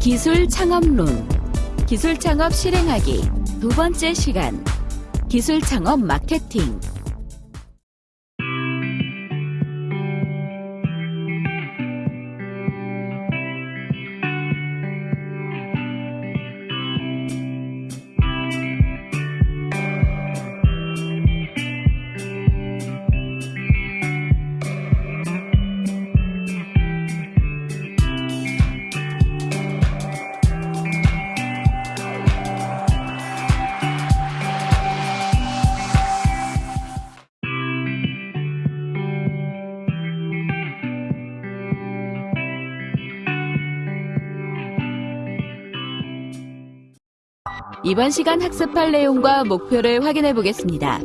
기술 창업론. 기술 창업 실행하기 두 번째 시간. 기술 창업 마케팅 이번 시간 학습할 내용과 목표를 확인해 보겠습니다.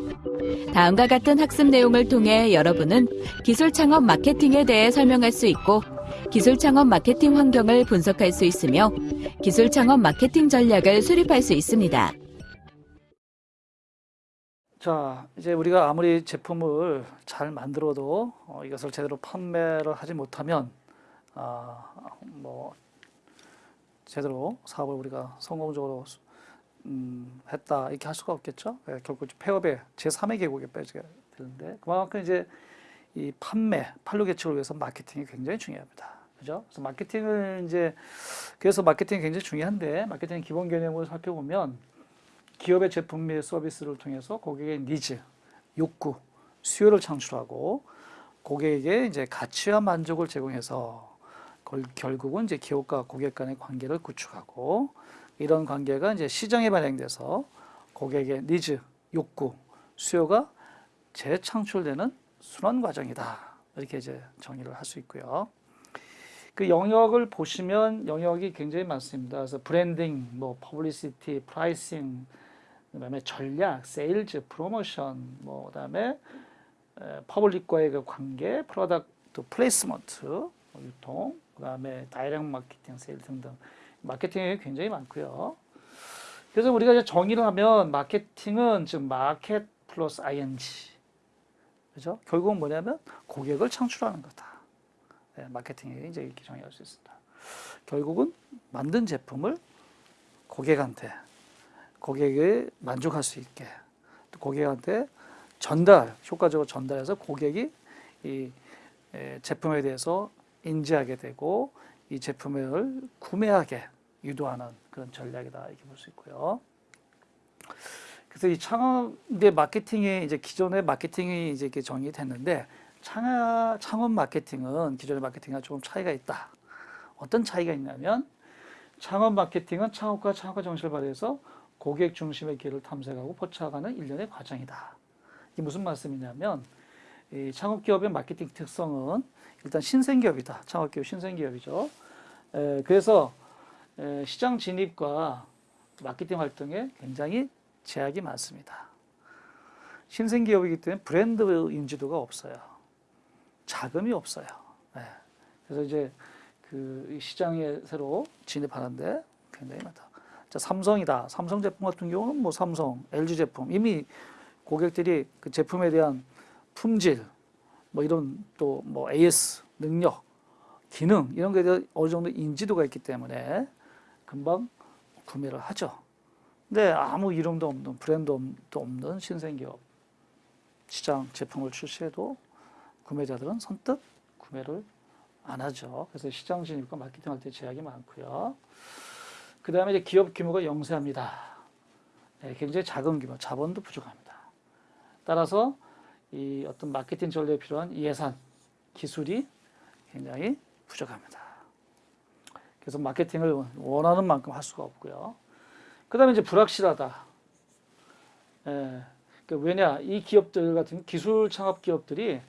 다음과 같은 학습 내용을 통해 여러분은 기술 창업 마케팅에 대해 설명할 수 있고 기술 창업 마케팅 환경을 분석할 수 있으며 기술 창업 마케팅 전략을 수립할 수 있습니다. 자, 이제 우리가 아무리 제품을 잘 만들어도 어, 이것을 제대로 판매를 하지 못하면 아, 뭐 제대로 사업을 우리가 성공적으로 수- 음, 했다 이렇게 할 수가 없겠죠. 예, 결국 폐업의 제3의 계곡에 빠지게 되는데 그만큼 이제 이 판매, 판로 개척을 위해서 마케팅이 굉장히 중요합니다. 그죠? 그래서 마케팅을 이제 그래서 마케팅이 굉장히 중요한데 마케팅 기본 개념을 살펴보면 기업의 제품 및 서비스를 통해서 고객의 니즈, 욕구, 수요를 창출하고 고객에게 이제 가치와 만족을 제공해서 걸- 결국은 이제 기업과 고객 간의 관계를 구축하고 이런 관계가 이제 시장에 반영돼서 고객의 니즈, 욕구, 수요가 재창출되는 순환 과정이다. 이렇게 이제 정의를 할 수 있고요. 그 영역을 보시면 영역이 굉장히 많습니다. 그래서 브랜딩, 뭐 publicity, pricing, 그다음에 전략, sales, promotion, 뭐 그다음에 에, public과의 그 관계, product placement, 뭐 유통, 그다음에 direct 마케팅, 세일 등등 마케팅이 굉장히 많고요. 그래서 우리가 이제 정의를 하면 마케팅은 즉 market plus ing 그죠? 결국은 뭐냐면 고객을 창출하는 거다. 네, 마케팅에 이제 이렇게 정의할 수 있습니다. 결국은 만든 제품을 고객한테 고객에 만족할 수 있게 또 고객한테 전달 효과적으로 전달해서 고객이 이 에, 제품에 대해서 인지하게 되고 이 제품을 구매하게 유도하는 그런 전략이다 이렇게 볼 수 있고요. 그래서 이 창업의 마케팅이 이제 기존의 마케팅이 이제 이렇게 정의됐는데 창업, 창업 마케팅은 기존의 마케팅과 조금 차이가 있다. 어떤 차이가 있냐면 창업 마케팅은 창업과 창업과 정신을 발휘해서 고객 중심의 길을 탐색하고 포착하는 일련의 과정이다. 이게 무슨 말씀이냐면 이 창업 기업의 마케팅 특성은 일단 신생기업이다. 창업 기업 신생기업이죠. 에, 그래서 에, 시장 진입과 마케팅 활동에 굉장히 제약이 많습니다. 신생기업이기 때문에 브랜드 인지도가 없어요. 자금이 없어요. 네. 그래서 이제 그 시장에 새로 진입하는데 굉장히 많다. 자, 삼성이다. 삼성 제품 같은 경우는 뭐 삼성, LG 제품 이미 고객들이 그 제품에 대한 품질, 뭐 이런 또 뭐 AS 능력, 기능 이런 거에 어느 정도 인지도가 있기 때문에 금방 구매를 하죠. 근데 아무 이름도 없는 브랜드도 없는 신생기업 시장 제품을 출시해도 구매자들은 선뜻 구매를 안 하죠. 그래서 시장 진입과 마케팅 할 때 제약이 많고요. 그 다음에 이제 기업 규모가 영세합니다. 네, 굉장히 작은 규모, 자본도 부족합니다. 따라서 이 어떤 마케팅 전략에 필요한 예산, 기술이 굉장히 부족합니다. 그래서 마케팅을 원하는 만큼 할 수가 없고요. 그 다음에 이제 불확실하다. 예, 그 왜냐, 이 기업들 같은 기술 창업 기업들이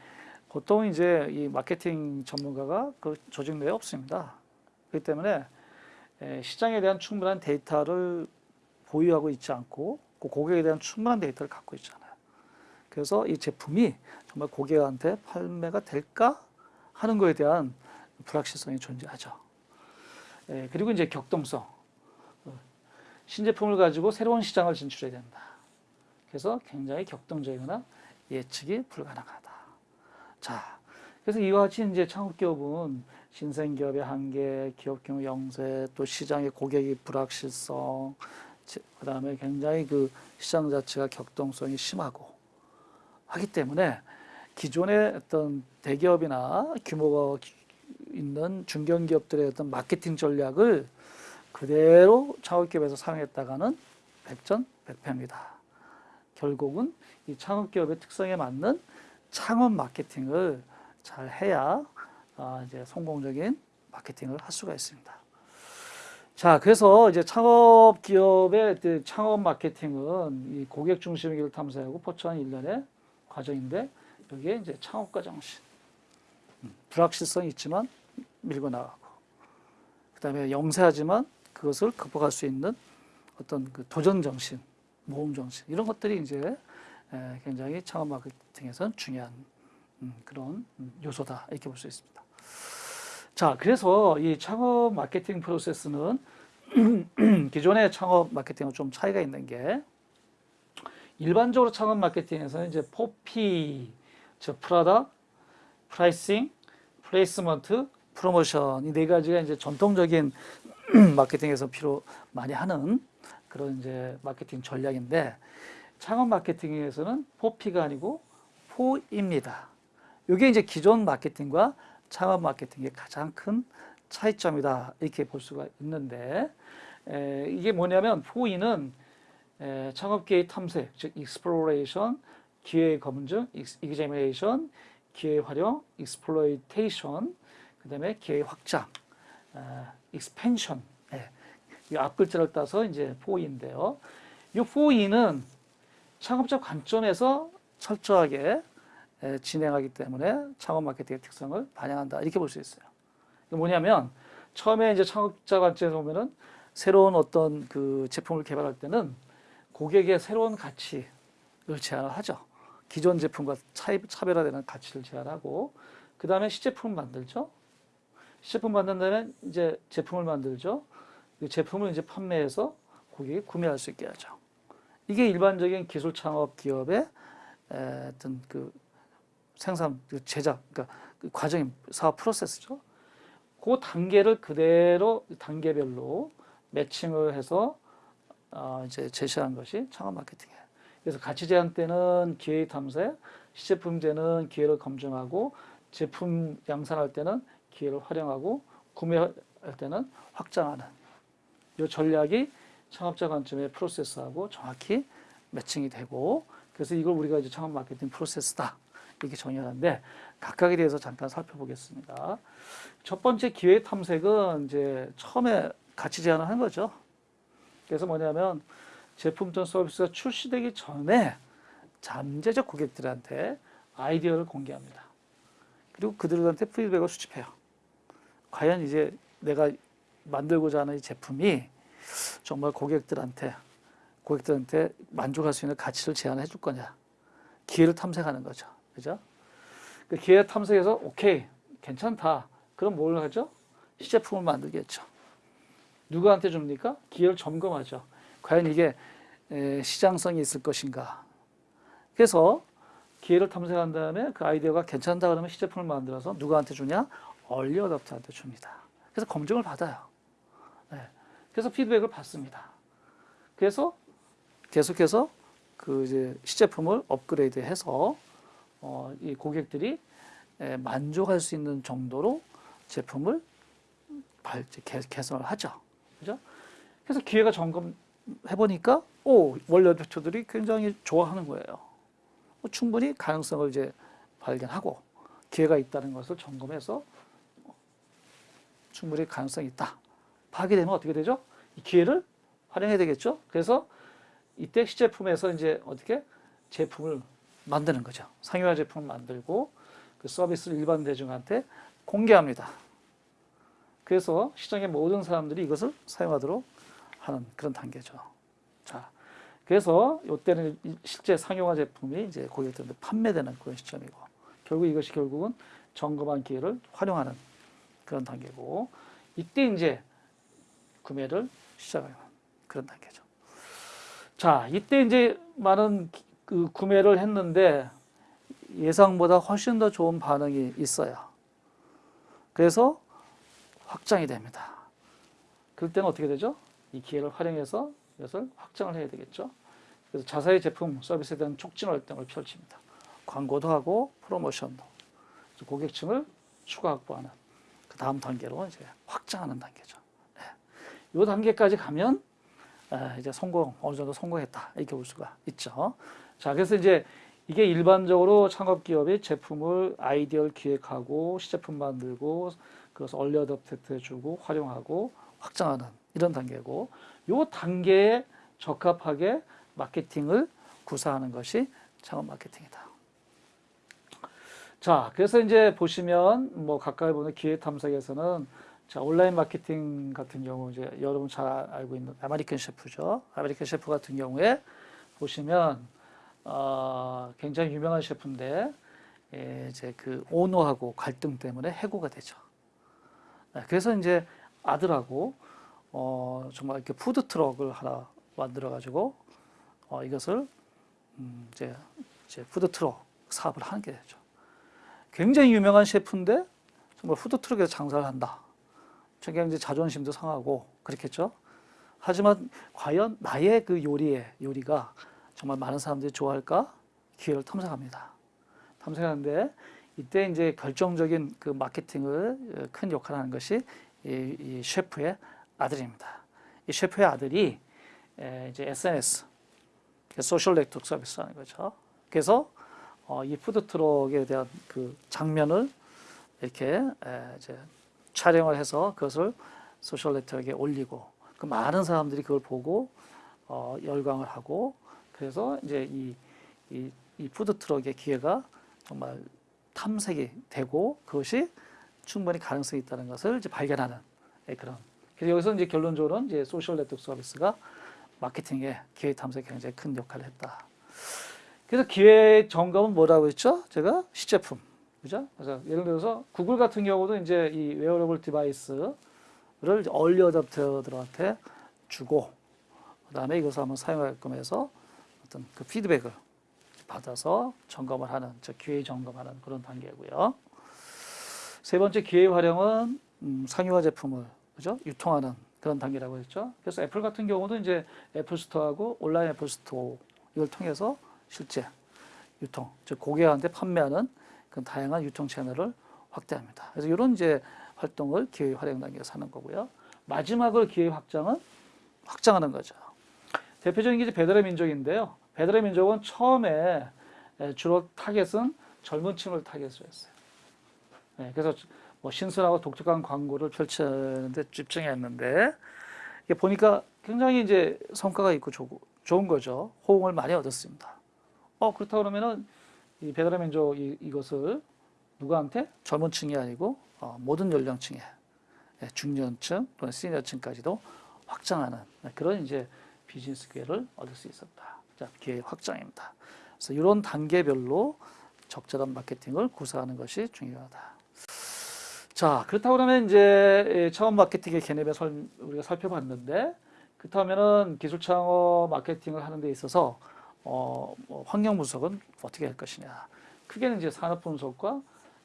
보통 이제 이 마케팅 전문가가 그 조직 내에 없습니다. 그렇기 때문에 에, 시장에 대한 충분한 데이터를 보유하고 있지 않고 그 고객에 대한 충분한 데이터를 갖고 있잖아요. 그래서 이 제품이 정말 고객한테 판매가 될까 하는 거에 대한 불확실성이 존재하죠. 에, 그리고 이제 격동성. 어, 신제품을 가지고 새로운 시장을 진출해야 된다. 그래서 굉장히 격동적이거나 예측이 불가능하다. 자, 그래서 이와 같이 이제 창업기업은 신생기업의 한계, 기업 규모 영세, 또 시장의 고객의 불확실성, 그 다음에 굉장히 그 시장 자체가 격동성이 심하고 하기 때문에 기존의 어떤 대기업이나 규모가 있는 중견기업들의 어떤 마케팅 전략을 그대로 창업기업에서 사용했다가는 백전백패입니다. 결국은 이 창업기업의 특성에 맞는 창업 마케팅을 잘 해야 아, 이제 성공적인 마케팅을 할 수가 있습니다. 자, 그래서 이제 창업 기업의 그 창업 마케팅은 이 고객 중심의 길을 탐사하고 포천한 일련의 과정인데 여기에 이제 창업가 정신, 음, 불확실성이 있지만 밀고 나가고, 그 다음에 영세하지만 그것을 극복할 수 있는 어떤 그 도전 정신, 모험 정신 이런 것들이 이제 에, 굉장히 창업 마케팅에서는 중요한 음, 그런 음, 요소다 이렇게 볼 수 있습니다. 자, 그래서 이 창업 마케팅 프로세스는 기존의 창업 마케팅과 좀 차이가 있는 게 일반적으로 창업 마케팅에서는 이제 포피, 즉 product, pricing, placement, promotion 이 네 가지가 이제 전통적인 마케팅에서 필요 많이 하는 그런 이제 마케팅 전략인데 창업 마케팅에서는 포피가 아니고 four I입니다. 이게 이제 기존 마케팅과 창업 마케팅의 가장 큰 차이점이다 이렇게 볼 수가 있는데 에, 이게 뭐냐면 four I는 에, 창업계의 탐색, 즉 exploration, 기회 검증, examination, 기회 활용, exploitation, 그 다음에 기회 확장, 어, expansion. 예, 이 앞 글자를 따서 이제 포인데요. 이 포인은 창업자 관점에서 철저하게 에, 진행하기 때문에 창업 마케팅의 특성을 반영한다 이렇게 볼 수 있어요. 뭐냐면 처음에 이제 창업자 관점에서 보면은 새로운 어떤 그 제품을 개발할 때는 고객의 새로운 가치를 제안을 하죠. 기존 제품과 차이, 차별화되는 가치를 제안하고 그 다음에 시제품을 만들죠. 시제품 만든 다음에 이제 제품을 만들죠. 그 제품을 이제 판매해서 고객이 구매할 수 있게 하죠. 이게 일반적인 기술 창업 기업의 에, 어떤 그 생산, 그 제작, 그러니까 그 과정이 사업 프로세스죠. 그 단계를 그대로 단계별로 매칭을 해서 어 이제 제시한 것이 창업 마케팅이에요. 그래서 가치 제한 때는 기회 탐색, 시제품제는 기회를 검증하고 제품 양산할 때는 기회를 활용하고 구매할 때는 확장하는 이 전략이 창업자 관점의 프로세스하고 정확히 매칭이 되고 그래서 이걸 우리가 이제 창업 마케팅 프로세스다 이렇게 정의하는데 각각에 대해서 잠깐 살펴보겠습니다. 첫 번째 기회 탐색은 이제 처음에 가치 제안을 한 거죠. 그래서 뭐냐면 제품 또는 서비스가 출시되기 전에 잠재적 고객들한테 아이디어를 공개합니다. 그리고 그들한테 피드백을 수집해요. 과연 이제 내가 만들고자 하는 이 제품이 정말 고객들한테 고객들한테 만족할 수 있는 가치를 제안해 줄 거냐. 기회를 탐색하는 거죠. 그죠? 그 기회 탐색해서 오케이 괜찮다. 그럼 뭘 하죠? 시제품을 만들겠죠. 누구한테 줍니까? 기회를 점검하죠. 과연 이게 시장성이 있을 것인가. 그래서 기회를 탐색한 다음에 그 아이디어가 괜찮다 그러면 시제품을 만들어서 누구한테 주냐? 얼리 어답터한테 줍니다. 그래서 검증을 받아요. 네. 그래서 피드백을 받습니다. 그래서 계속해서 그 이제 시제품을 업그레이드해서 어, 이 고객들이 에, 만족할 수 있는 정도로 제품을 발, 개, 개선을 하죠. 그죠? 그래서 기회가 점검해 보니까 오 원래 대표들이 굉장히 좋아하는 거예요. 뭐 충분히 가능성을 이제 발견하고 기회가 있다는 것을 점검해서 충분히 가능성이 있다. 파악이 되면 어떻게 되죠? 이 기회를 활용해야 되겠죠. 그래서 이때 시제품에서 이제 어떻게 제품을 만드는 거죠. 상용화 제품을 만들고 그 서비스를 일반 대중한테 공개합니다. 그래서 시장의 모든 사람들이 이것을 사용하도록 하는 그런 단계죠. 자, 그래서 이때는 실제 상용화 제품이 이제 고객들한테 판매되는 그런 시점이고 결국 이것이 결국은 점검한 기회를 활용하는 그런 단계고 이때 이제 구매를 시작해요. 그런 단계죠. 자, 이때 이제 많은 기- 그 구매를 했는데 예상보다 훨씬 더 좋은 반응이 있어요. 그래서 확장이 됩니다. 그럴 때는 어떻게 되죠? 이 기회를 활용해서 이것을 확장을 해야 되겠죠. 그래서 자사의 제품 서비스에 대한 촉진 활동을 펼칩니다. 광고도 하고 프로모션도 고객층을 추가 확보하는 그 다음 단계로 이제 확장하는 단계죠. 네. 이 단계까지 가면 아, 이제 성공 어느 정도 성공했다 이렇게 볼 수가 있죠. 자 그래서 이제 이게 일반적으로 창업 기업이 제품을 아이디어를 기획하고 시제품 만들고 그것을 얼리 어답트 해주고 활용하고 확장하는 이런 단계고 요 단계에 적합하게 마케팅을 구사하는 것이 창업 마케팅이다. 자, 그래서 이제 보시면 뭐 가까이 보는 기회 탐색에서는 자, 온라인 마케팅 같은 경우 이제 여러분 잘 알고 있는 아메리칸 셰프죠. 아메리칸 셰프 같은 경우에 보시면 어, 굉장히 유명한 셰프인데 예, 이제 그 오너하고 갈등 때문에 해고가 되죠. 네, 그래서 이제 아들하고 어, 정말 이렇게 푸드 트럭을 하나 만들어 가지고 어, 이것을 음, 이제, 이제 푸드 트럭 사업을 하게 되죠. 굉장히 유명한 셰프인데 정말 푸드 트럭에서 장사를 한다. 굉장히 자존심도 상하고 그렇겠죠. 하지만 과연 나의 그 요리에 요리가 정말 많은 사람들이 좋아할까 기회를 탐색합니다. 탐색하는데 이때 이제 결정적인 그 마케팅을 어, 큰 역할을 하는 것이 이, 이 셰프의 아들입니다. 이 셰프의 아들이 에, 이제 SNS social network service라는 거죠. 그래서 어, 이 푸드 트럭에 대한 그 장면을 이렇게 에, 이제 촬영을 해서 그것을 social network에 올리고 그 많은 사람들이 그걸 보고 어, 열광을 하고 그래서 이제 이, 이, 이 푸드 트럭의 기회가 정말 탐색이 되고 그것이 충분히 가능성이 있다는 것을 이제 발견하는 예, 그런. 그래서 여기서 이제 결론적으로는 이제 social network service가 마케팅에 기회 탐색에 굉장히 큰 역할을 했다. 그래서 기회 점검은 뭐라고 했죠? 제가 시제품. 그죠? 그래서 예를 들어서 구글 같은 경우도 이제 이 wearable device를 early adopter들한테 주고 그다음에 이것을 한번 사용하게끔 해서 어떤 그 피드백을 받아서 점검을 하는 저 기회 점검하는 그런 단계고요. 세 번째 기회 활용은 음, 상용화 제품을 그죠? 유통하는 그런 단계라고 했죠. 그래서 애플 같은 경우도 이제 애플 스토어하고 온라인 애플 스토어 이걸 통해서 실제 유통, 즉 고객한테 판매하는 그 다양한 유통 채널을 확대합니다. 그래서 이런 이제 활동을 기회 활용 단계에서 하는 거고요. 마지막으로 기회 확장은 확장하는 거죠. 대표적인 게 이제 배달의 민족인데요. 배달의 민족은 처음에 에, 주로 타겟은 젊은 층을 타겟으로 했어요. 네, 그래서 뭐 신선하고 독특한 광고를 펼치는데 집중했는데 이게 보니까 굉장히 이제 성과가 있고 좋, 좋은 거죠. 호응을 많이 얻었습니다. 어 그렇다 그러면은 이 배달의 민족 이, 이것을 누구한테 젊은 층이 아니고 어, 모든 연령층에 예, 중년층 또는 시니어층까지도 확장하는 그런 이제 비즈니스 기회를 얻을 수 있었다. 자, 기회 확장입니다. 그래서 이런 단계별로 적절한 마케팅을 구사하는 것이 중요하다. 자, 그렇다고 그러면 이제 처음 마케팅의 개념에 설, 우리가 살펴봤는데, 그렇다면은 기술 창업 마케팅을 하는 데 있어서 어, 뭐 환경 분석은 어떻게 할 것이냐. 크게는 이제 산업 분석과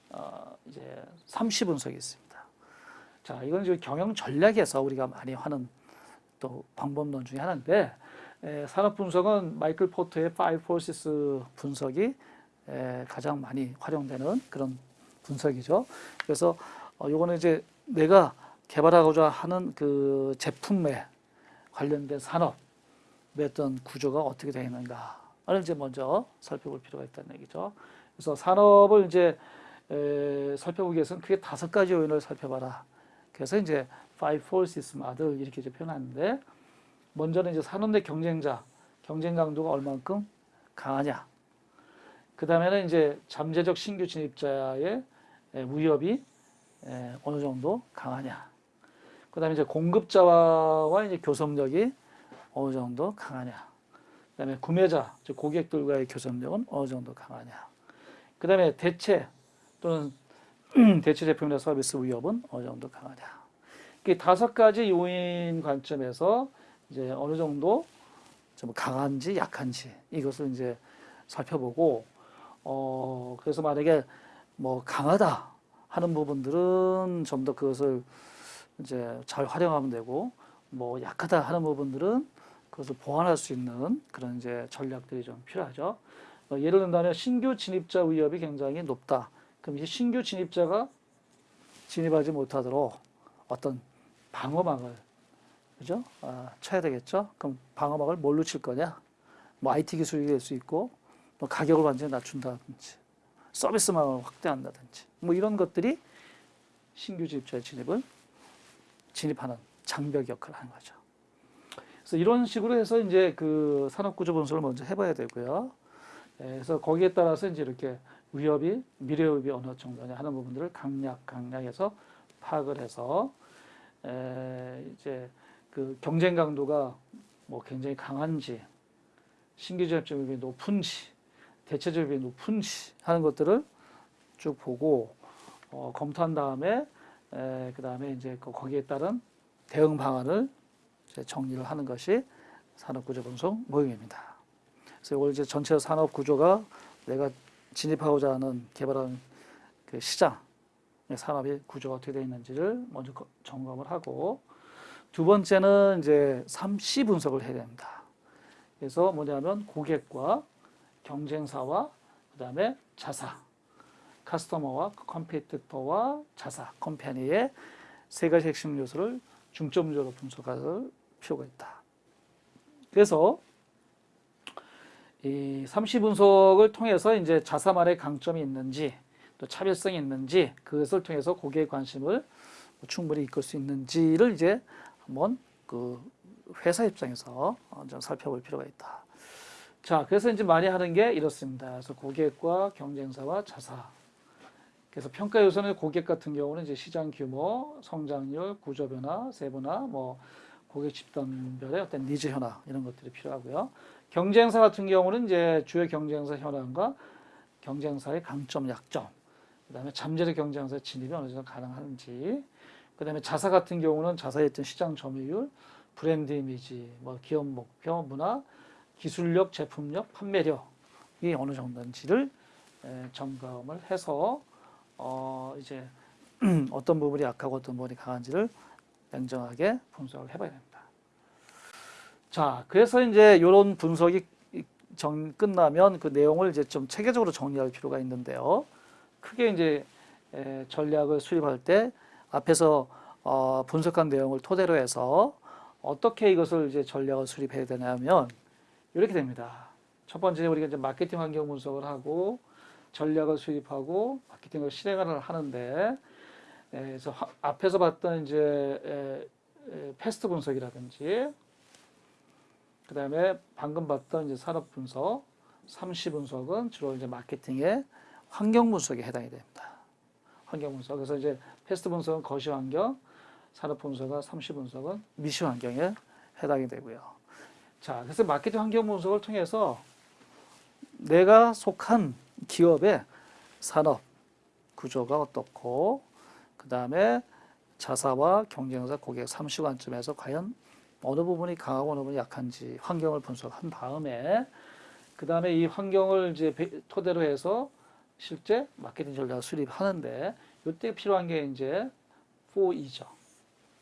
어, 이제 삼시 분석이 있습니다. 자, 이건 이제 경영 전략에서 우리가 많이 하는 또 방법론 중에 하나인데 에, 산업 분석은 마이클 포터의 Five Forces 분석이 에, 가장 많이 활용되는 그런 분석이죠. 그래서 어, 요거는 이제 내가 개발하고자 하는 그 제품에 관련된 산업의 어떤 구조가 어떻게 되어 있는가를 이제 먼저 살펴볼 필요가 있다는 얘기죠. 그래서 산업을 이제 에, 살펴보기 위해서는 크게 다섯 가지 요인을 살펴봐라. 그래서 이제 five forces model 이렇게 이제 표현하는데 먼저는 이제 산업 내 경쟁자 경쟁 강도가 얼만큼 강하냐. 그 다음에는 이제 잠재적 신규 진입자의 에, 위협이 에, 어느 정도 강하냐. 그 다음에 이제 공급자와 이제 교섭력이 어느 정도 강하냐. 그 다음에 구매자, 즉 고객들과의 교섭력은 어느 정도 강하냐. 그 다음에 대체 또는 대체 제품이나 서비스 위협은 어느 정도 강하냐. 이 다섯 가지 요인 관점에서 이제 어느 정도 좀 강한지 약한지 이것을 이제 살펴보고 어 그래서 만약에 뭐 강하다 하는 부분들은 좀 더 그것을 이제 잘 활용하면 되고 뭐 약하다 하는 부분들은 그것을 보완할 수 있는 그런 이제 전략들이 좀 필요하죠. 어, 예를 든다면 신규 진입자 위협이 굉장히 높다. 그럼 이 신규 진입자가 진입하지 못하도록 어떤 방어막을 그죠? 아, 쳐야 되겠죠. 그럼 방어막을 뭘로 칠 거냐? 뭐 IT 기술이 될 수 있고 뭐 가격을 완전히 낮춘다든지 서비스망을 확대한다든지 뭐 이런 것들이 신규 진입자의 진입을 진입하는 장벽 역할을 하는 거죠. 그래서 이런 식으로 해서 이제 그 산업 구조 분석을 먼저 해봐야 되고요. 예, 그래서 거기에 따라서 이제 이렇게 위협이 미래 위협이 어느 정도냐 하는 부분들을 강약 강약해서 파악을 해서 에, 이제 그 경쟁 강도가 뭐 굉장히 강한지 신규 진입점이 높은지 대체적이 높은지 하는 것들을 쭉 보고 어, 검토한 다음에 에, 그 다음에 이제 그 거기에 따른 대응 방안을 정리를 하는 것이 산업구조 분석 모형입니다. 그래서 이걸 이제 전체 산업 구조가 내가 진입하고자 하는 개발하는 그 시장 산업의 구조가 어떻게 되어 있는지를 먼저 거- 점검을 하고 두 번째는 이제 3C 분석을 해야 됩니다. 그래서 뭐냐면 고객과 경쟁사와 그 다음에 자사 커스터머와 컴피티터와 자사 컴퍼니의 세 가지 핵심 요소를 중점적으로 분석할 필요가 있다. 그래서 이 3C 분석을 통해서 이제 자사만의 강점이 있는지 또 차별성이 있는지 그것을 통해서 고객의 관심을 충분히 이끌 수 있는지를 이제 한번 그 회사 입장에서 어, 좀 살펴볼 필요가 있다. 자, 그래서 이제 많이 하는 게 이렇습니다. 그래서 고객과 경쟁사와 자사. 그래서 평가 요소는 고객 같은 경우는 이제 시장 규모, 성장률, 구조 변화, 세분화, 뭐 고객 집단별의 어떤 니즈 현황 이런 것들이 필요하고요. 경쟁사 같은 경우는 이제 주요 경쟁사 현황과 경쟁사의 강점, 약점, 그 다음에 잠재적 경쟁사의 진입이 어느 정도 가능한지, 그 다음에 자사 같은 경우는 자사의 어떤 시장 점유율, 브랜드 이미지, 뭐 기업 목표, 문화, 기술력, 제품력, 판매력이 어느 정도인지를 에, 점검을 해서 어 이제 어떤 부분이 약하고 어떤 부분이 강한지를 냉정하게 분석을 해봐야 됩니다. 자, 그래서 이제 이런 분석이 정, 끝나면 그 내용을 이제 좀 체계적으로 정리할 필요가 있는데요. 크게 이제 에, 전략을 수립할 때 앞에서 어, 분석한 내용을 토대로 해서 어떻게 이것을 이제 전략을 수립해야 되냐면 이렇게 됩니다. 첫 번째 우리가 이제 마케팅 환경 분석을 하고 전략을 수립하고 마케팅을 실행을 하는데 에, 그래서 화- 앞에서 봤던 이제 PEST 분석이라든지 그 다음에 방금 봤던 이제 산업 분석, 3C 분석은 주로 이제 마케팅의 환경 분석에 해당이 됩니다. 환경 분석. 그래서 이제 PEST 분석은 거시 환경, 산업 분석과 3C 분석은 미시 환경에 해당이 되고요. 자, 그래서 마케팅 환경 분석을 통해서 내가 속한 기업의 산업 구조가 어떻고, 그 다음에 자사와 경쟁사 고객 삼시 관점에서 과연 어느 부분이 강하고 어느 부분이 약한지 환경을 분석한 다음에 그 다음에 이 환경을 이제 배- 토대로 해서 실제 마케팅 전략을 수립하는데 이때 필요한 게 이제 4E죠.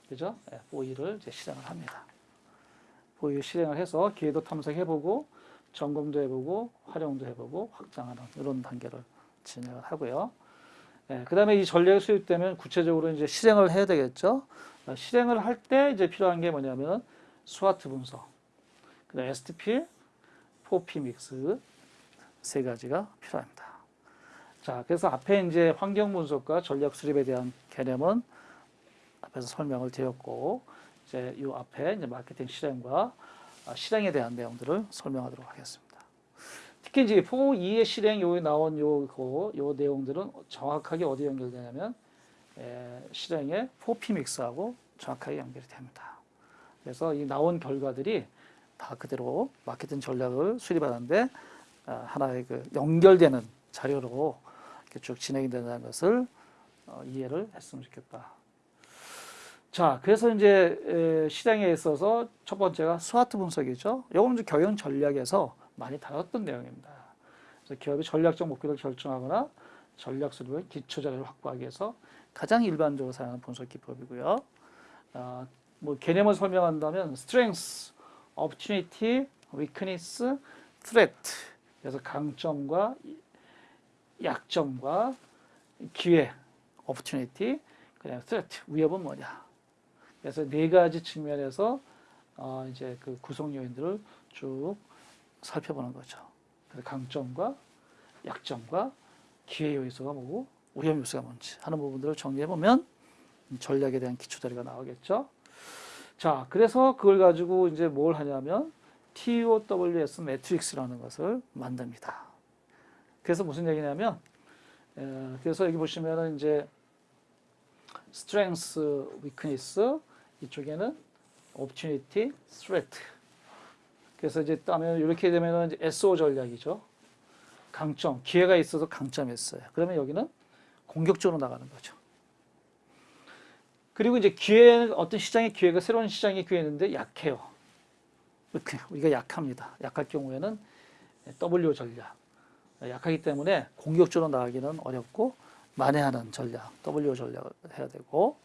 그죠? 4E를 이제 실행을 합니다. 4E 실행을 해서 기회도 탐색해보고 점검도 해보고 활용도 해보고 확장하는 이런 단계를 진행을 하고요. 그 다음에 이 전략이 수립되면 구체적으로 이제 실행을 해야 되겠죠. 어, 실행을 할 때 이제 필요한 게 뭐냐면 스와트 분석, 그 다음 STP, 4P 믹스 세 가지가 필요합니다. 자, 그래서 앞에 이제 환경 분석과 전략 수립에 대한 개념은 앞에서 설명을 드렸고 이제 이 앞에 이제 마케팅 실행과 아, 실행에 대한 내용들을 설명하도록 하겠습니다. 특히 이제 4E의 실행 요에 나온 요거 요 내용들은 정확하게 어디 연결되냐면 에, 실행의 4P 믹스하고 정확하게 연결이 됩니다. 그래서 이 나온 결과들이 다 그대로 마케팅 전략을 수립하는데 아, 하나의 그 연결되는 자료로 이렇게 쭉 진행이 된다는 것을 어, 이해를 했으면 좋겠다. 자, 그래서 이제 에, 시장에 있어서 첫 번째가 스와트 분석이죠. 이건 이제 경영 전략에서 많이 다뤘던 내용입니다. 그래서 기업의 전략적 목표를 결정하거나 전략 수립의 기초 자료를 확보하기 위해서 가장 일반적으로 사용하는 분석 기법이고요. 아, 뭐 개념을 설명한다면 strength, opportunity. 그래서 강점과 약점과 기회, opportunity, 그다음에 threat, 위협은 뭐냐. 그래서 네 가지 측면에서 어, 이제 그 구성 요인들을 쭉 살펴보는 거죠. 강점과 약점과 기회 요소가 뭐고 위험 요소가 뭔지 하는 부분들을 정리해 보면 전략에 대한 기초 자료가 나오겠죠. 자, 그래서 그걸 가지고 이제 뭘 하냐면 TOWS 매트릭스라는 것을 만듭니다. 그래서 무슨 얘기냐면, 에, 그래서 여기 보시면은 이제 strength, 이쪽에는 opportunity, threat. 그래서 이제 따면 이렇게 되면은 SO 전략이죠. 강점, 기회가 있어서 강점이 있어요. 그러면 여기는 공격적으로 나가는 거죠. 그리고 이제 기회 어떤 시장의 기회가 새로운 시장의 기회인데 약해요. 이렇게 우리가 약합니다. 약할 경우에는 W 전략. 약하기 때문에 공격적으로 나가기는 어렵고 만회하는 전략, W 전략을 해야 되고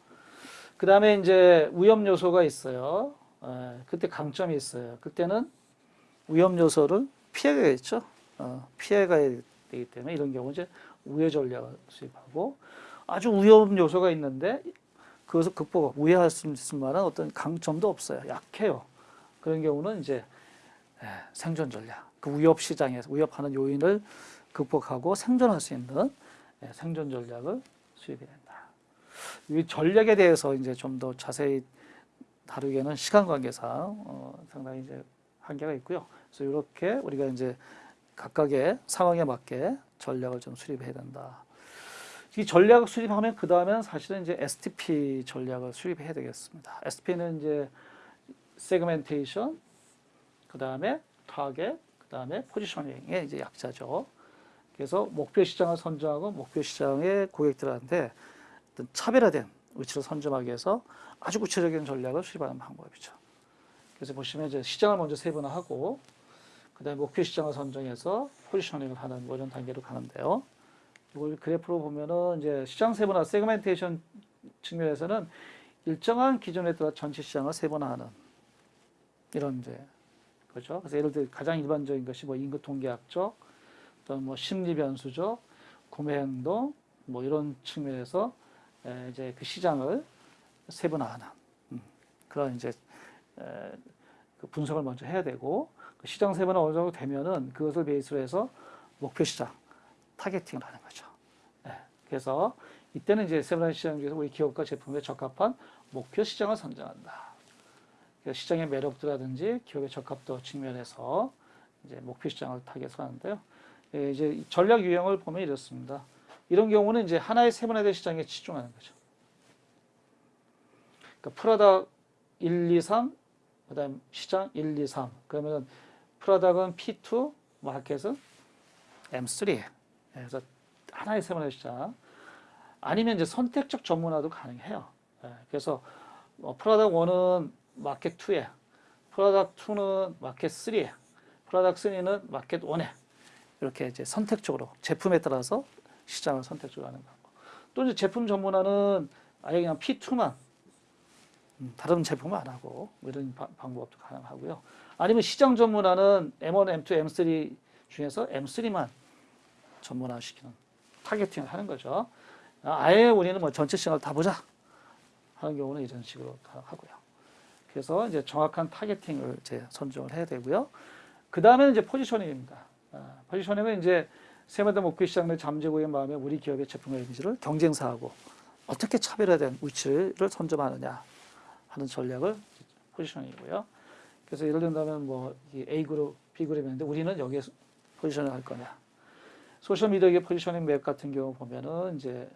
그 다음에 이제 위험 요소가 있어요. 에, 그때 강점이 있어요. 그때는 위험 요소를 피해가겠죠. 어, 피해가야 되기 때문에 이런 경우 이제 우회 전략을 수립하고 아주 위험 요소가 있는데 그것을 극복, 우회할 수 있을 만한 어떤 강점도 없어요. 약해요. 그런 경우는 이제 에, 생존 전략, 그 위협 시장에서 위협하는 요인을 극복하고 생존할 수 있는 에, 생존 전략을 수립해야 된다. 이 전략에 대해서 이제 좀 더 자세히 다루기에는 시간 관계상 어, 상당히 이제 한계가 있고요. 그래서 이렇게 우리가 이제 각각의 상황에 맞게 전략을 좀 수립해야 된다. 이 전략을 수립하면 그 다음에는 사실은 이제 STP 전략을 수립해야 되겠습니다. STP는 이제 세그멘테이션, 그 다음에 타겟, 그 다음에 positioning의 이제 약자죠. 그래서 목표 시장을 선정하고 목표 시장의 고객들한테 어떤 차별화된 위치를 선점하기 위해서 아주 구체적인 전략을 수립하는 방법이죠. 그래서 보시면 이제 시장을 먼저 세분화하고 그다음에 목표 시장을 선정해서 positioning을 하는 뭐 이런 단계로 가는데요. 이걸 그래프로 보면은 이제 시장 세분화, segmentation 측면에서는 일정한 기준에 따라 전체 시장을 세분화하는 이런 이제 그죠. 그래서 예를 들어 가장 일반적인 것이 뭐 인구 통계학적, 또뭐 심리 변수적, 구매 행동 뭐 이런 측면에서 에, 이제 그 시장을 세분화하는 음, 그런 이제 에, 그 분석을 먼저 해야 되고 그 시장 세분화 어느 정도 되면은 그것을 베이스로 해서 목표 시장 타겟팅을 하는 거죠. 예, 그래서 이때는 이제 세분화 시장 중에서 우리 기업과 제품에 적합한 목표 시장을 선정한다. 시장의 매력도라든지 기업의 적합도 측면에서 이제 목표 시장을 타겟하는데요. 예, 이제 전략 유형을 보면 이렇습니다. 이런 경우는 이제 하나의 세분화된 시장에 집중하는 거죠. 그러니까 프로덕 1, 2, 3, 그 다음 시장 1, 2, 3. 그러면 프로덕은 P2, market은 M3. 그래서 하나의 세분화 시장. 아니면 이제 선택적 전문화도 가능해요. 예, 그래서 뭐 product 1은 마켓 2에, product 2는 마켓 3에, product 3는 마켓 1에 이렇게 이제 선택적으로 제품에 따라서 시장을 선택적으로 하는 방법. 또 이제 제품 전문화는 아예 그냥 P2만 음, 다른 제품 안 하고 뭐 이런 바, 방법도 가능하고요. 아니면 시장 전문화는 M1, M2, M3 중에서 M3만 전문화 시키는 targeting을 하는 거죠. 아예 우리는 뭐 전체 시장을 다 보자 하는 경우는 이런 식으로 하고요. 그래서 이제 정확한 targeting을 이제 선정을 해야 되고요. 그 다음에는 이제 positioning입니다. 아, positioning은 이제 세마다 목표 시장을 잠재고객의 마음에 우리 기업의 제품과 이미지를 경쟁사하고 어떻게 차별화된 위치를 선점하느냐 하는 전략이 positioning이고요. 그래서 예를 든다면 뭐 A 그룹, B 그룹인데 우리는 여기에 positioning 할 거냐. social media의 positioning map 같은 경우 보면은 이제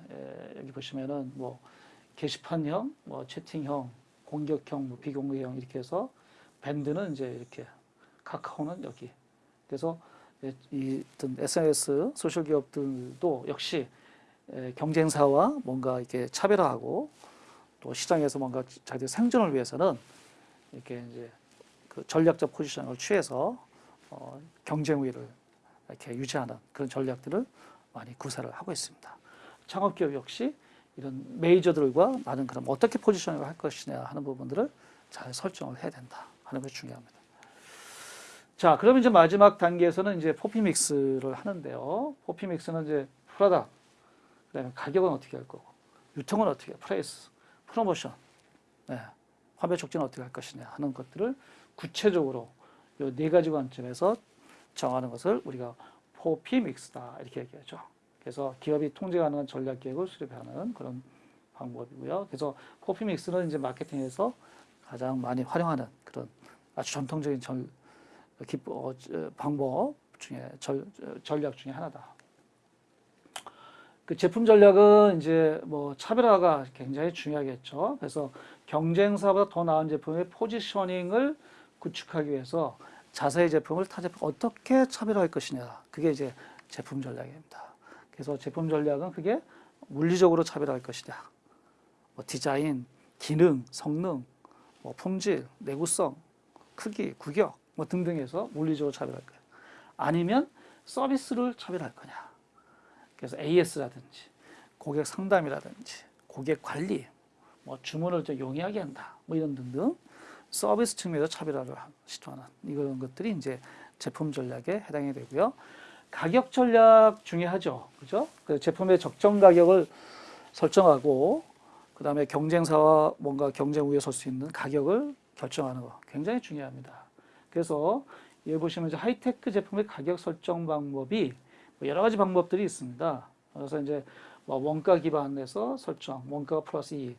여기 보시면은 뭐 게시판형, 뭐 채팅형, 공격형, 뭐 비공격형 이렇게 해서 밴드는 이제 이렇게 카카오는 여기. 그래서 이 어떤 SNS social 기업들도 역시 경쟁사와 뭔가 이렇게 차별화하고 또 시장에서 뭔가 자기들 생존을 위해서는 이렇게 이제 그 전략적 포지션을 취해서 어, 경쟁 우위를 이렇게 유지하는 그런 전략들을 많이 구사를 하고 있습니다. 창업기업 역시 이런 메이저들과 나는 그럼 어떻게 포지셔닝을 할 것이냐 하는 부분들을 잘 설정을 해야 된다 하는 것이 중요합니다. 자, 그러면 이제 마지막 단계에서는 이제 포피 믹스를 하는데요. 포피 믹스는 이제 product, 그다음에 가격은 어떻게 할 거고, 유통은 어떻게, place, promotion, 네, 판매 촉진은 어떻게 할 것이냐 하는 것들을 구체적으로 이 네 가지 관점에서 정하는 것을 우리가 4P mix다 이렇게 얘기하죠. 그래서 기업이 통제 가능한 전략 계획을 수립하는 그런 방법이고요. 그래서 4P mix는 이제 마케팅에서 가장 많이 활용하는 그런 아주 전통적인 전, 어, 저, 방법 중에 절, 전략 중에 하나다. 그 제품 전략은 이제 뭐 차별화가 굉장히 중요하겠죠. 그래서 경쟁사보다 더 나은 제품의 포지셔닝을 구축하기 위해서 자사의 제품을 타 제품 어떻게 차별화할 것이냐. 그게 이제 제품 전략입니다. 그래서 제품 전략은 그게 물리적으로 차별화할 것이냐. 뭐 디자인, 기능, 성능, 뭐 품질, 내구성, 크기, 구격 뭐 등등해서 물리적으로 차별할 거예요. 아니면 서비스를 차별할 거냐. 그래서 AS라든지 고객 상담이라든지 고객 관리, 뭐 주문을 좀 용이하게 한다. 뭐 이런 등등 서비스 측면에서 차별화를 시도하는 이런 것들이 이제 제품 전략에 해당이 되고요. 가격 전략 중요하죠. 그죠? 그 제품의 적정 가격을 설정하고 그 다음에 경쟁사와 뭔가 경쟁 우위에 설 수 있는 가격을 결정하는 거 굉장히 중요합니다. 그래서 여기 보시면 이제 하이테크 제품의 가격 설정 방법이 뭐 여러 가지 방법들이 있습니다. 그래서 이제 뭐 원가 기반에서 설정, 원가 플러스 이익,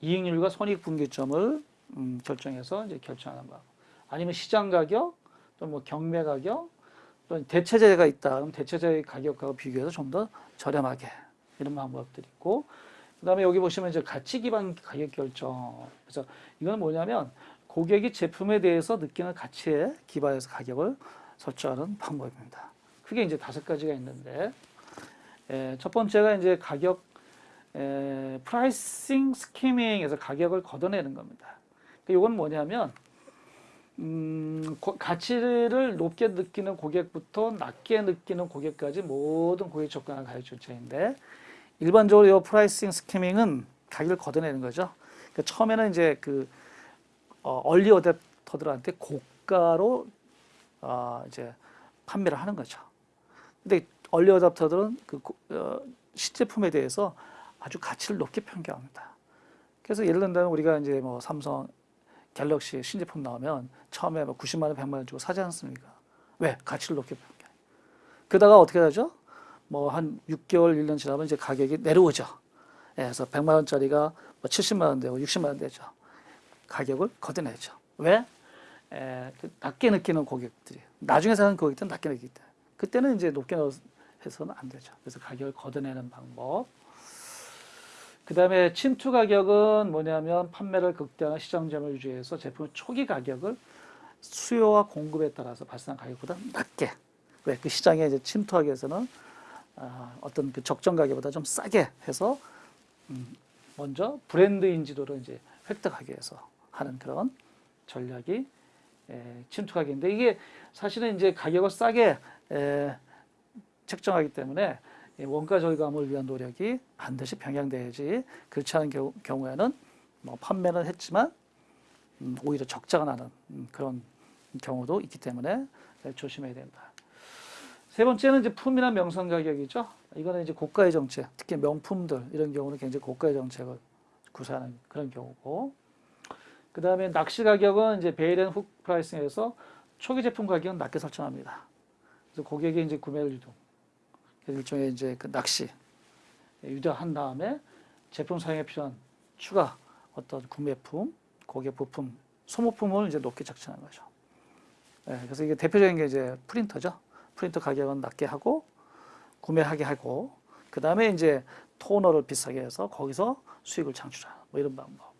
이익률과 손익 분기점을 음, 결정해서 이제 결정하는 방 아니면 시장 가격, 또뭐 경매 가격, 또 대체재가 있다. 그럼 대체재의 가격과 비교해서 좀 더 저렴하게 이런 방법들이 있고, 그다음에 여기 보시면 이제 가치 기반 가격 결정. 그래서 이건 뭐냐면 고객이 제품에 대해서 느끼는 가치에 기반해서 가격을 설정하는 방법입니다. 크게 이제 다섯 가지가 있는데, 에, 첫 번째가 이제 가격, 에, pricing skimming해서 가격을 걷어내는 겁니다. 이건 뭐냐면, 음, 고- 가치를 높게 느끼는 고객부터 낮게 느끼는 고객까지 모든 고객 접근하는 가격 책정인데, 일반적으로 이 pricing skimming은 가격을 걷어내는 거죠. 그러니까 처음에는 이제 그 어, early adopter들한테 고가로 어, 이제 판매를 하는 거죠. 근데 early adopter들은 그 고- 어, 시제품에 대해서 아주 가치를 높게 평가합니다. 그래서 예를 들면 우리가 이제 뭐 삼성 갤럭시 신제품 나오면 처음에 뭐 90만 원, 100만 원 주고 사지 않습니까? 왜? 가치를 높게 평가해. 그러다가 어떻게 하죠? 뭐 한 6개월, 1년 지나면 이제 가격이 내려오죠. 예, 그래서 100만 원짜리가 뭐 70만 원 되고 60만 원 되죠. 가격을 걷어내죠. 왜? 에, 그 낮게 느끼는 고객들이 나중에 사는 고객들은 낮게 느끼기 때문에 그때는 이제 높게 해서는 안 되죠. 그래서 가격을 걷어내는 방법. 그 다음에 침투 가격은 뭐냐면 판매를 극대화한 시장 점을 유지해서 제품의 초기 가격을 수요와 공급에 따라서 발생한 가격보다 낮게 왜 그 시장에 이제 침투하기 위해서는 아, 어떤 그 적정 가격보다 좀 싸게 해서 음, 먼저 브랜드 인지도를 이제 획득하기 위해서 하는 그런 전략이 에, 침투 가격인데 이게 사실은 이제 가격을 싸게 에, 책정하기 때문에 이 원가 절감을 위한 노력이 반드시 병행돼야지 그렇지 않은 경우, 경우에는 뭐 판매는 했지만 음, 오히려 적자가 나는 음, 그런 경우도 있기 때문에 조심해야 된다. 세 번째는 이제 품위나 명성 가격이죠. 이거는 이제 고가의 정책, 특히 명품들 이런 경우는 굉장히 고가의 정책을 구사하는 그런 경우고. 그 다음에 낚시 가격은 이제 bait and hook pricing에서 초기 제품 가격은 낮게 설정합니다. 그래서 고객이 이제 구매를 유도. 일종의 이제 그 낚시 유도한 다음에 제품 사용에 필요한 추가 어떤 구매품, 고객 부품, 소모품을 이제 높게 책정하는 거죠. 예, 그래서 이게 대표적인 게 이제 프린터죠. 프린터 가격은 낮게 하고 구매하게 하고 그 다음에 이제 토너를 비싸게 해서 거기서 수익을 창출하는 뭐 이런 방법.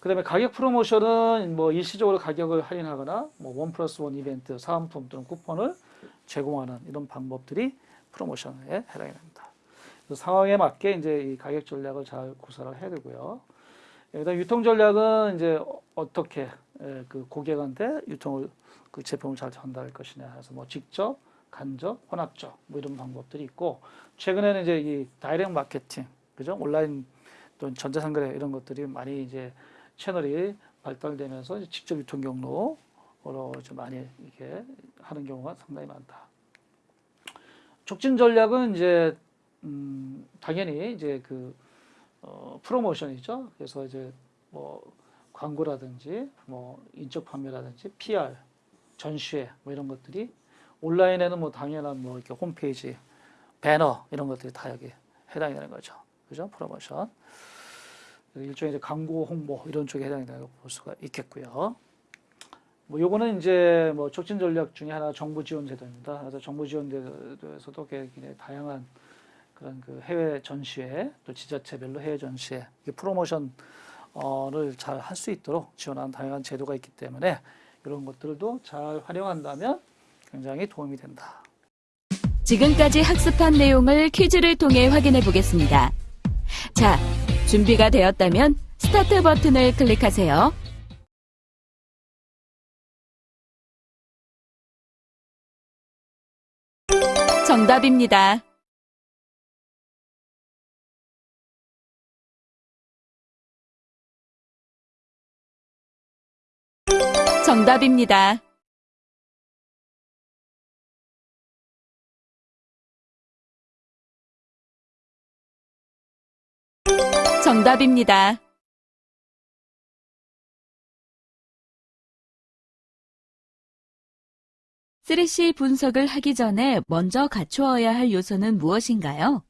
그 다음에 가격 프로모션은 뭐 일시적으로 가격을 할인하거나 뭐 원 플러스 원 이벤트, 사은품 또는 쿠폰을 제공하는 이런 방법들이 프로모션에 해당이 됩니다. 상황에 맞게 이제 이 가격 전략을 잘 구사를 해야 되고요. 여기다 유통 전략은 이제 어- 어떻게 에, 그 고객한테 유통을 그 제품을 잘 전달할 것이냐 해서 뭐 직접, 간접, 혼합적 뭐 이런 방법들이 있고 최근에는 이제 이 다이렉트 마케팅 그죠 온라인 또는 전자상거래 이런 것들이 많이 이제 채널이 발달되면서 이제 직접 유통 경로 로 좀 많이 이렇게 하는 경우가 상당히 많다. 촉진 전략은 이제 음, 당연히 이제 그 어, 프로모션이죠. 그래서 이제 뭐 광고라든지 뭐 인적 판매라든지 PR, 전시회 뭐 이런 것들이 온라인에는 뭐 당연한 뭐 이렇게 홈페이지, 배너 이런 것들이 다 여기 해당이 되는 거죠. 그죠? 프로모션. 일종의 이제 광고 홍보 이런 쪽에 해당이 된다고 볼 수가 있겠고요. 뭐 요거는 이제 뭐 촉진 전략 중에 하나 정부 지원 제도입니다. 그래서 정부 지원 제도에서도 굉장히 다양한 그런 그 해외 전시회 또 지자체별로 해외 전시회 이 프로모션을 잘 할 수 있도록 지원하는 다양한 제도가 있기 때문에 이런 것들도 잘 활용한다면 굉장히 도움이 된다. 지금까지 학습한 내용을 퀴즈를 통해 확인해 보겠습니다. 자, 준비가 되었다면 스타트 버튼을 클릭하세요. 정답입니다. 정답입니다. 정답입니다. 쓰레쉬 분석을 하기 전에 먼저 갖추어야 할 요소는 무엇인가요?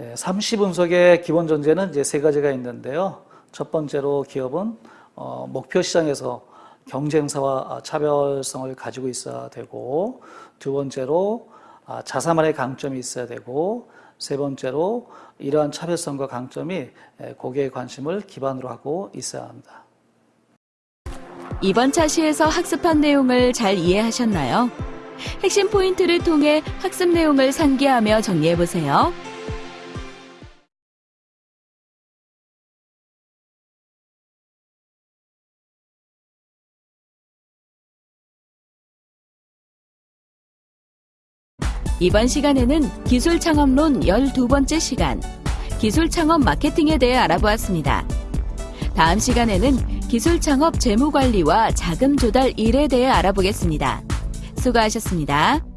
예, 삼시 분석의 기본 전제는 이제 세 가지가 있는데요. 첫 번째로 기업은 어, 목표 시장에서 경쟁사와 차별성을 가지고 있어야 되고, 두 번째로 아, 자사만의 강점이 있어야 되고, 세 번째로 이러한 차별성과 강점이 예, 고객의 관심을 기반으로 하고 있어야 합니다. 이번 차시에서 학습한 내용을 잘 이해하셨나요? 핵심 포인트를 통해 학습 내용을 상기하며 정리해 보세요. 이번 시간에는 기술 창업론 12번째 시간, 기술 창업 마케팅에 대해 알아보았습니다. 다음 시간에는 기술 창업 재무 관리와 자금 조달 일에 대해 알아보겠습니다. 수고하셨습니다.